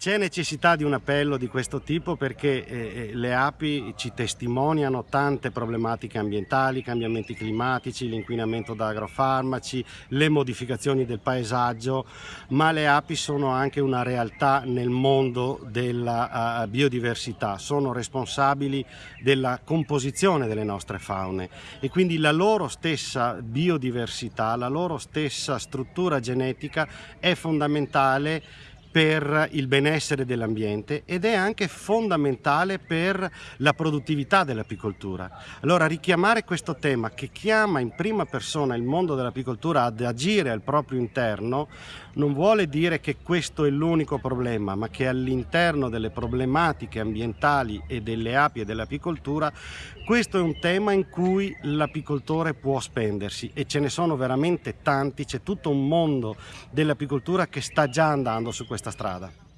C'è necessità di un appello di questo tipo perché eh, eh, le api ci testimoniano tante problematiche ambientali, cambiamenti climatici, l'inquinamento da agrofarmaci, le modificazioni del paesaggio, ma le api sono anche una realtà nel mondo della uh, biodiversità, sono responsabili della composizione delle nostre faune. E quindi la loro stessa biodiversità, la loro stessa struttura genetica è fondamentale per il benessere dell'ambiente ed è anche fondamentale per la produttività dell'apicoltura. Allora richiamare questo tema che chiama in prima persona il mondo dell'apicoltura ad agire al proprio interno non vuole dire che questo è l'unico problema, ma che all'interno delle problematiche ambientali e delle api e dell'apicoltura questo è un tema in cui l'apicoltore può spendersi e ce ne sono veramente tanti, c'è tutto un mondo dell'apicoltura che sta già andando su questo questa strada.